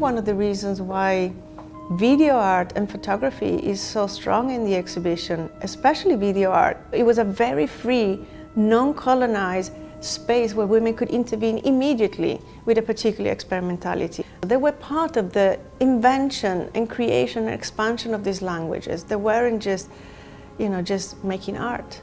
one of the reasons why video art and photography is so strong in the exhibition, especially video art, it was a very free, non-colonized space where women could intervene immediately with a particular experimentality. They were part of the invention and creation and expansion of these languages. They weren't just, you know, just making art.